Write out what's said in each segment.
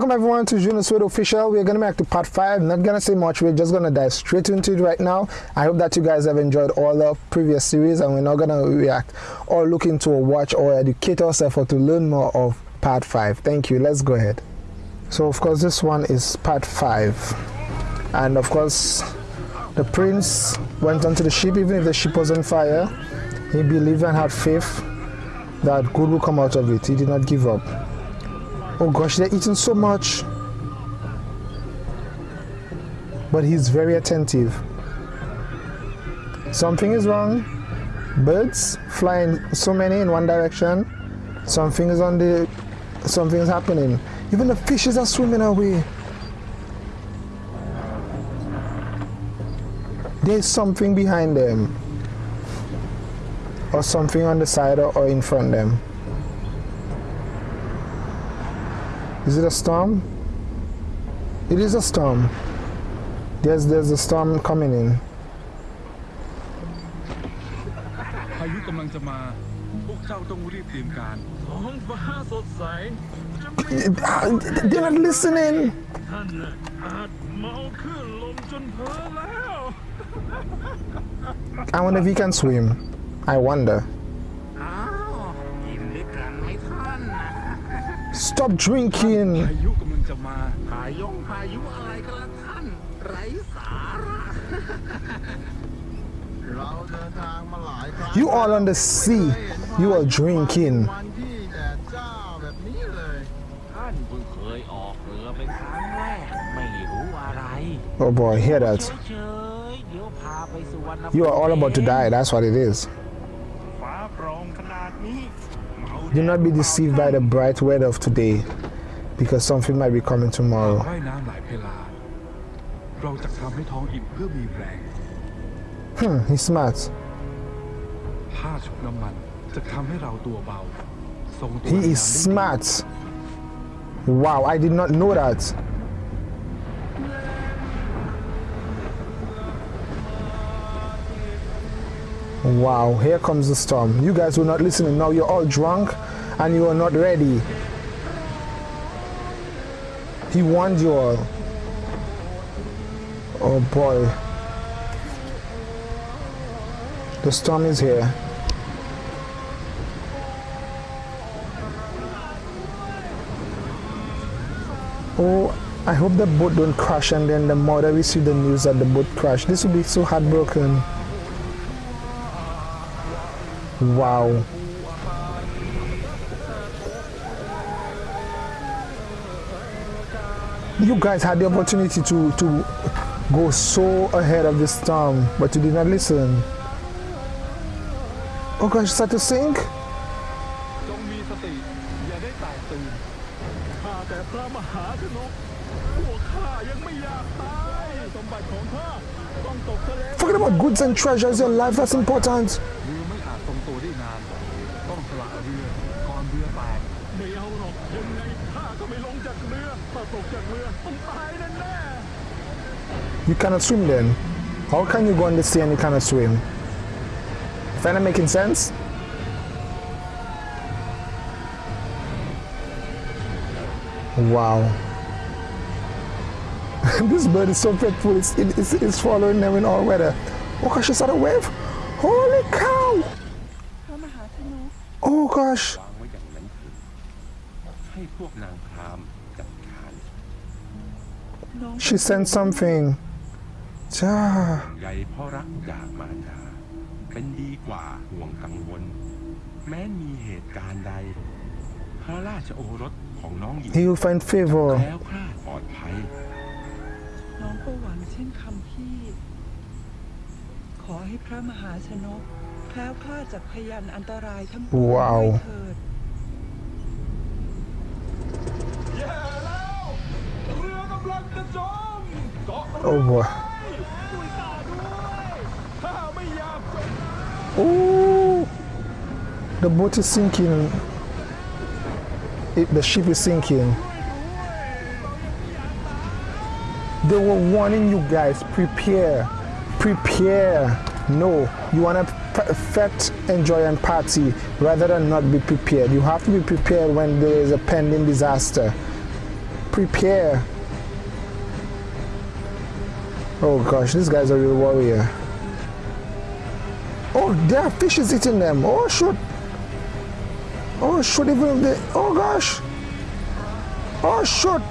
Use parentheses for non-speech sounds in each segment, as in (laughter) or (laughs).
Welcome everyone to Juno Sweat Official. We're gonna make to part five. Not gonna say much. We're just gonna dive straight into it right now. I hope that you guys have enjoyed all the previous series, and we're not gonna react or look into or watch or educate ourselves or to learn more of part five. Thank you. Let's go ahead. So of course this one is part five, and of course the prince went onto the ship even if the ship was on fire. He believed and had faith that good will come out of it. He did not give up. Oh gosh, they're eating so much. But he's very attentive. Something is wrong. Birds flying so many in one direction. Something is on the something is happening. Even the fishes are swimming away. There's something behind them. Or something on the side or, or in front of them. Is it a storm? It is a storm. There's there's a storm coming in. พายุกำลังจะมา พวกเจ้าต้องรีบเตรียมการ ท้องฟ้าสดใส They're not listening. ท่านน่ะอาจเมาขึ้นลมจนเพ้อแล้ว I wonder if he can swim. I wonder. Stop drinking. พายุกำลังจะมา พายงพายุอะไรกันล่ะท่าน ไร้สาระ เราเดินทางมาหลายครั้ง You all on the sea. You are drinking. วันที่แดดจ้าแบบนี้เลย ท่านเพิ่งเคยออกเรือเป็นครั้งแรก ไม่รู้อะไร Oh boy, hear that. เฉยๆเดี๋ยวพาไปสุวรรณภูมิ You are all about to die. That's what it is. Do not be deceived by the bright weather of today, because something might be coming tomorrow. Hmm, he's smart. He is smart. Wow, I did not know that. Wow, here comes the storm. You guys were not listening. Now you're all drunk and you are not ready. He warned you all. Oh boy. The storm is here. Oh, I hope the boat don't crash and then the mother see the news that the boat crashed. This would be so heartbroken. Wow. You guys had the opportunity to, to go so ahead of the storm, but you did not listen. Oh gosh, start to sink? Forget about goods and treasures, your life, that's important. จากเรือถ้าตกจากเรือต้องตายแน่ๆ You cannot swim then. How can you go on the sea and you cannot swim? Finna making sense? Wow. (laughs) this bird is so faithful, it's, it- it's, it's following them in all weather. Oh gosh, it's at a wave. Holy cow! พระมหาธนุ Oh gosh. วางไว้อย่างนั้นเถิดให้พวกนางพ She sent something. Ja. ใยเพ่อรักจากมารดาเป็นดีกว่าห่วงกังวล แม้มีเหตุการณ์ใด พระราชโอรสของน้องหญิง He will find favor. แคล้วคลาดปลอดภัย น้องก็หวังเช่นคำพี่ ขอให้พระมหาชนกแคล้วคลาดจากพยานอันตรายทั้งปวงว้าวด้วยเถิด Oh boy. The boat is sinking. It, the ship is sinking. They were warning you guys, prepare, prepare. No, you want to perfect, enjoy and party rather than not be prepared. You have to be prepared when there is a pending disaster. Prepare. Oh gosh, these guy's are real warrior. Oh, there are fishes eating them. Oh shoot. Oh shoot, even if they. Oh gosh. Oh shoot.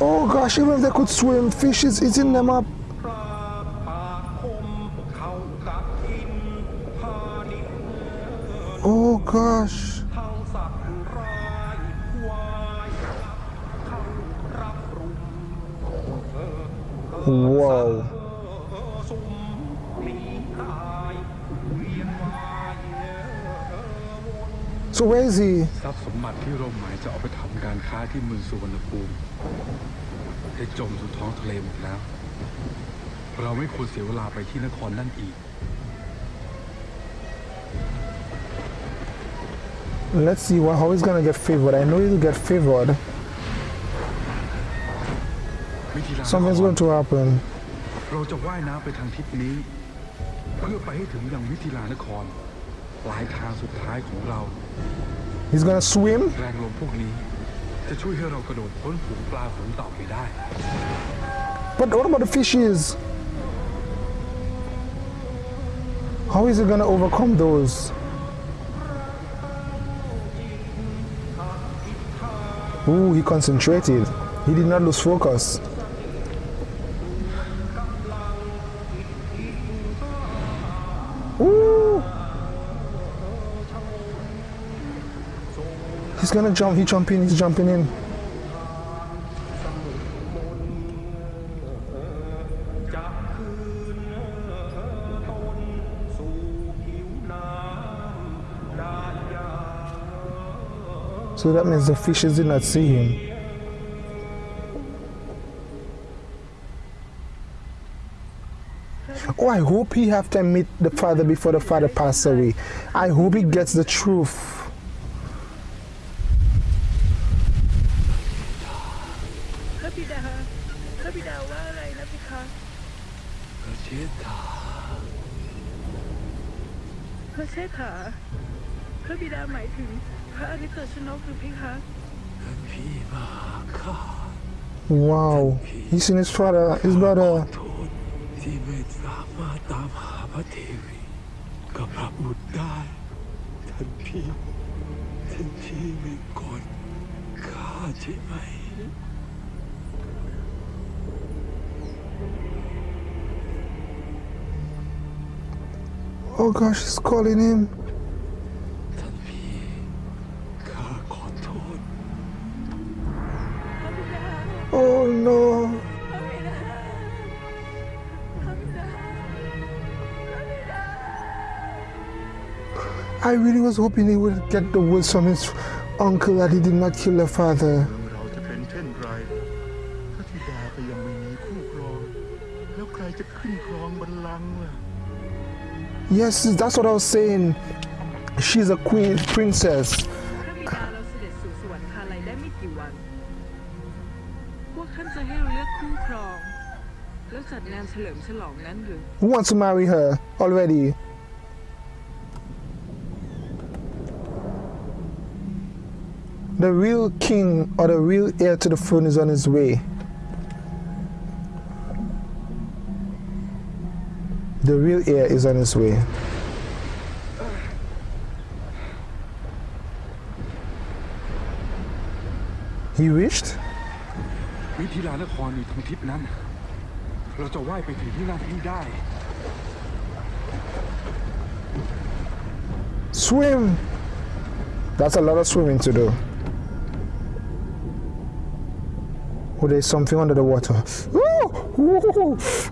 Oh gosh, even if they could swim, fish is eating them up. Whoa. So where is he? ทรัพย์สมบัติที่เราหมายจะเอาไปทำการค้าที่เมืองสุวรรณภูมิได้จมสู่ท้องทะเลหมดแล้ว เราไม่ควรเสียเวลาไปที่นครนั่นอีก Let's see what, how he's gonna get favored. I know he'll get favored. วิธีลานค Something's ร going to happen. เราจะว่ายน้ำไปทางทิศนี้ เพื่อไปให้ถึงยังมิถิลานคร ปลายทางสุดท้ายของเรา He's gonna swim. แรงลมพวกนี้ จะช่วยให้เรากระโดดพ้นฝูงปลาฝูงเต่าไปได้ But what about the fishes? How is he gonna overcome those? Ooh, he concentrated. He did not lose focus. He's gonna jump, He's jumping, he's jumping in. So that means the fishes did not see him. Oh, I hope he have to meet the father before the father passes away. I hope he gets the truth. Wow. He's in his father, his brother. Oh gosh, he's calling him. No. I really was hoping he would get the words from his uncle that he did not kill her father. Yes that's what I was saying she's a queen princess along, Andrew. Who wants to marry her already? The real king or the real heir to the throne is on his way. The real heir is on his way. He wished? เราจะว่ายไปถึงที่นั่นให้ได้ Swim! That's a lot of swimming to do. Oh, there's something under the water.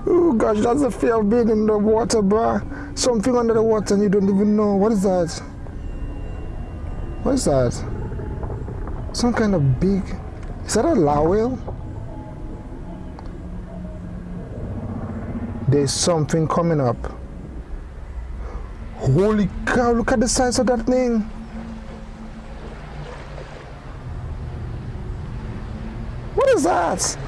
Oh gosh, that's the fear of being in the water, bruh. Something under the water and you don't even know. What is that? What is that? Some kind of big... Is that a narwhal? There's something coming up. Holy cow, look at the size of that thing. What is that?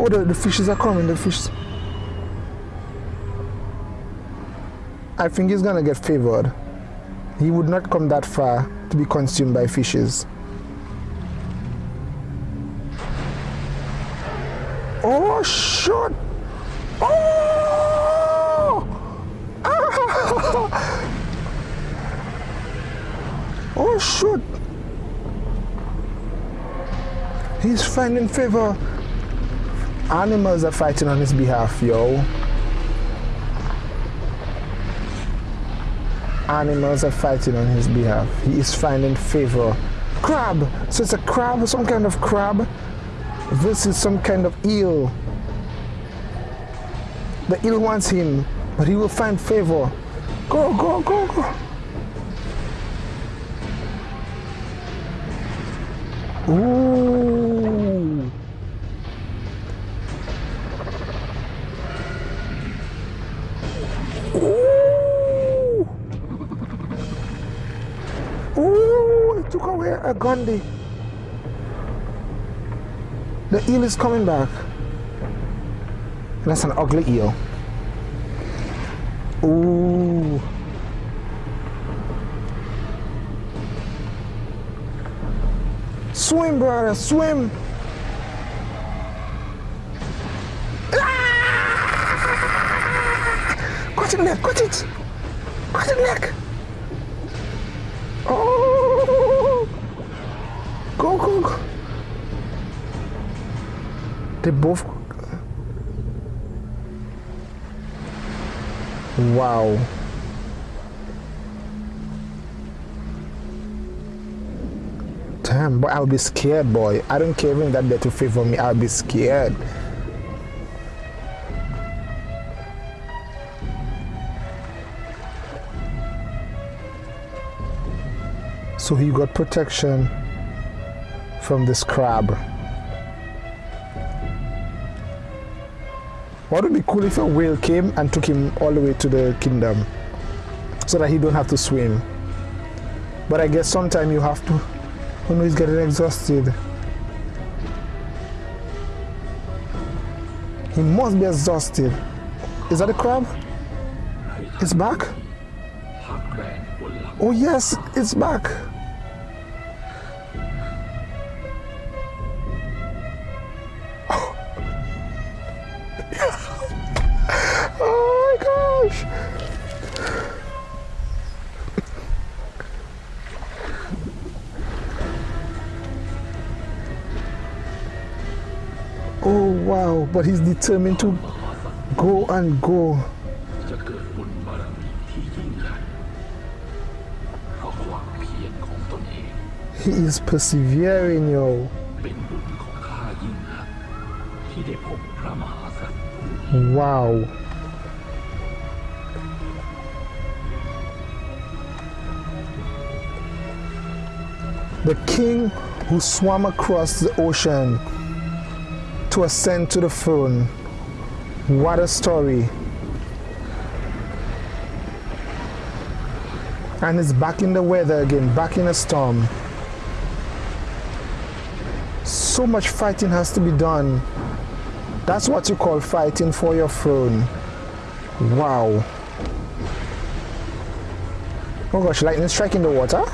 Oh, the, the fishes are coming. The fishes. I think he's gonna get favored. He would not come that far to be consumed by fishes. Oh, shit! Oh! (laughs) Oh, shoot! He's finding favor. Animals are fighting on his behalf, yo. Animals are fighting on his behalf. He is finding favor. Crab! So it's a crab, some kind of crab versus some kind of eel. The eel wants him, but he will find favor. Go, go, go, go. Ooh. Ooh, he took away a Gandhi. The eel is coming back. That's an ugly eel. Ooh. Swim, brother, swim. Ah! Catch it, neck, catch it. Catch it, neck. They both. Wow. Damn, but I'll be scared, boy. I don't care even that they're to favor me. I'll be scared. So he got protection from this crab. What would be cool if a whale came and took him all the way to the kingdom so that he don't have to swim. But I guess sometime you have to. Oh no, he's getting exhausted. He must be exhausted. Is that a crab? It's back? Oh yes, it's back. but he's determined to go and go. He is persevering, yo. Wow. The king who swam across the ocean to ascend to the throne. What a story. And it's back in the weather again, back in a storm. So much fighting has to be done. That's what you call fighting for your throne. Wow. Oh gosh, lightning striking the water?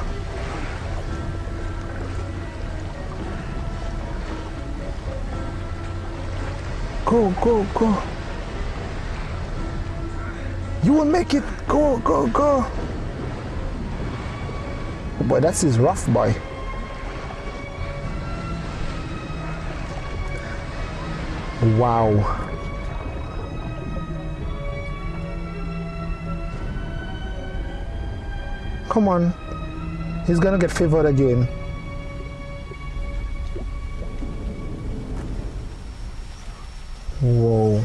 Go, go, go. You will make it. Go, go, go. Boy, that's his rough boy. Wow. Come on. He's gonna get favored again. Whoa.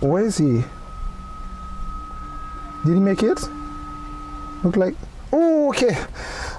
Where is he? Did he make it? Look like. Okay.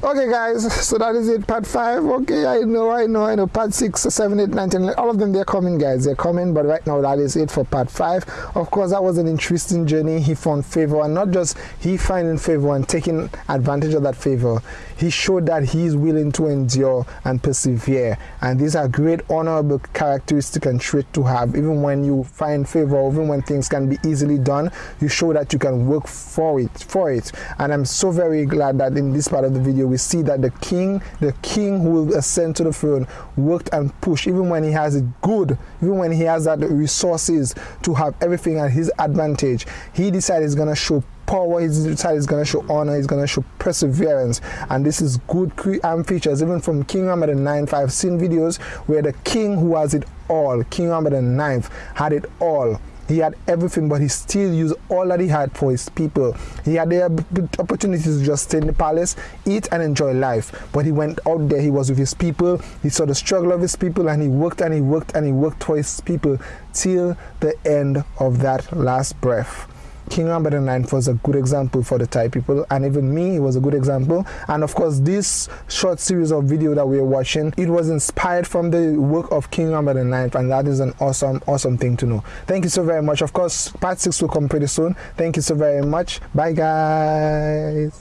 Okay, guys, so that is it. Part five. Okay, I know, I know, I know. Part six, seven, eight, nine, ten. All of them, they're coming, guys. They're coming. But right now, that is it for part five. Of course, that was an interesting journey. He found favor, and not just he finding favor and taking advantage of that favor. He showed that he is willing to endure and persevere. And these are great, honorable characteristics and traits to have. Even when you find favor, even when things can be easily done, you show that you can work for it. For it. And I'm so very glad that in this part of the video we see that the king, the king who will ascend to the throne, worked and pushed even when he has it good, even when he has that resources to have everything at his advantage. He decided he's gonna show power he's decided he's going to show honor he's going to show perseverance. And this is good um, features even from king Rama the i've seen videos where the king who has it all king Rama the ninth had it all he had everything, but he still used all that he had for his people. He had the opportunity to just stay in the palace, eat, and enjoy life. But he went out there, he was with his people, he saw the struggle of his people, and he worked and he worked and he worked for his people till the end of that last breath. King Rama IX was a good example for the Thai people, and even me it was a good example. And of course, this short series of video that we are watching, it was inspired from the work of King Rama IX, and that is an awesome, awesome thing to know. Thank you so very much. Of course, part six will come pretty soon. Thank you so very much. Bye, guys.